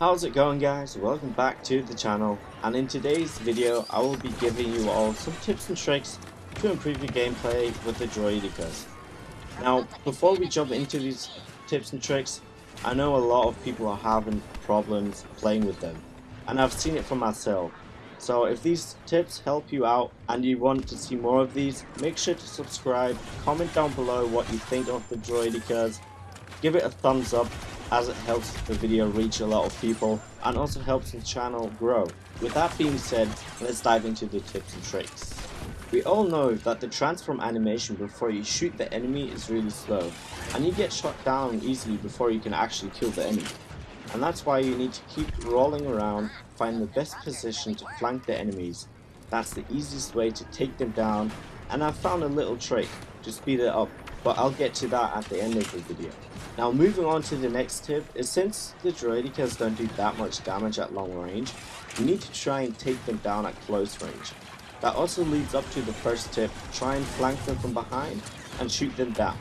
How's it going guys? Welcome back to the channel and in today's video I will be giving you all some tips and tricks to improve your gameplay with the Droidekas. Now before we jump into these tips and tricks I know a lot of people are having problems playing with them and I've seen it for myself. So if these tips help you out and you want to see more of these, make sure to subscribe, comment down below what you think of the Droidekas, give it a thumbs up as it helps the video reach a lot of people and also helps the channel grow. With that being said, let's dive into the tips and tricks. We all know that the transform animation before you shoot the enemy is really slow, and you get shot down easily before you can actually kill the enemy. And that's why you need to keep rolling around, find the best position to flank the enemies. That's the easiest way to take them down, and I've found a little trick to speed it up, but I'll get to that at the end of the video. Now moving on to the next tip is since the Droidekas don't do that much damage at long range, you need to try and take them down at close range. That also leads up to the first tip, try and flank them from behind and shoot them down.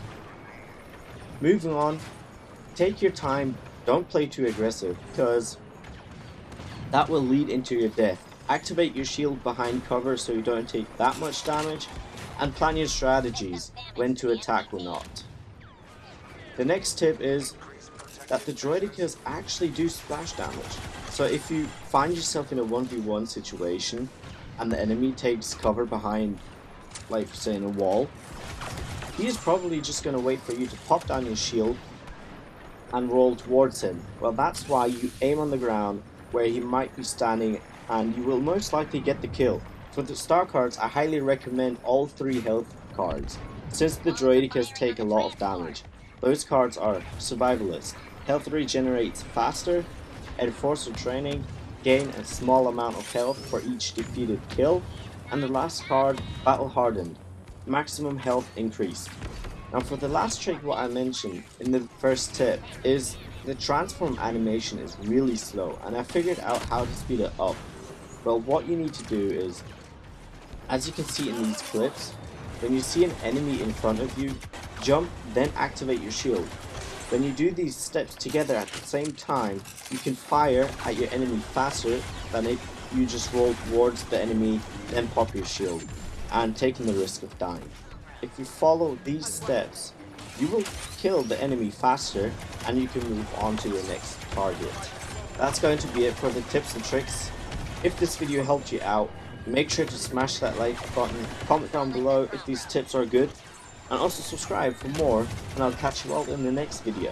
Moving on, take your time, don't play too aggressive because that will lead into your death. Activate your shield behind cover so you don't take that much damage and plan your strategies when to attack or not. The next tip is that the Droidekas actually do splash damage. So if you find yourself in a 1v1 situation and the enemy takes cover behind, like say in a wall, he is probably just going to wait for you to pop down your shield and roll towards him. Well that's why you aim on the ground where he might be standing and you will most likely get the kill. For the star cards I highly recommend all three health cards since the Droidekas take a lot of damage. Those cards are Survivalist, health regenerates faster, Enforcer Training, gain a small amount of health for each defeated kill, and the last card, Battle Hardened, maximum health increase. Now for the last trick what I mentioned in the first tip is the transform animation is really slow and I figured out how to speed it up. Well what you need to do is, as you can see in these clips, when you see an enemy in front of you, jump, then activate your shield. When you do these steps together at the same time, you can fire at your enemy faster than if you just roll towards the enemy, then pop your shield, and taking the risk of dying. If you follow these steps, you will kill the enemy faster and you can move on to your next target. That's going to be it for the tips and tricks. If this video helped you out, make sure to smash that like button, comment down below if these tips are good, and also subscribe for more, and I'll catch you all in the next video.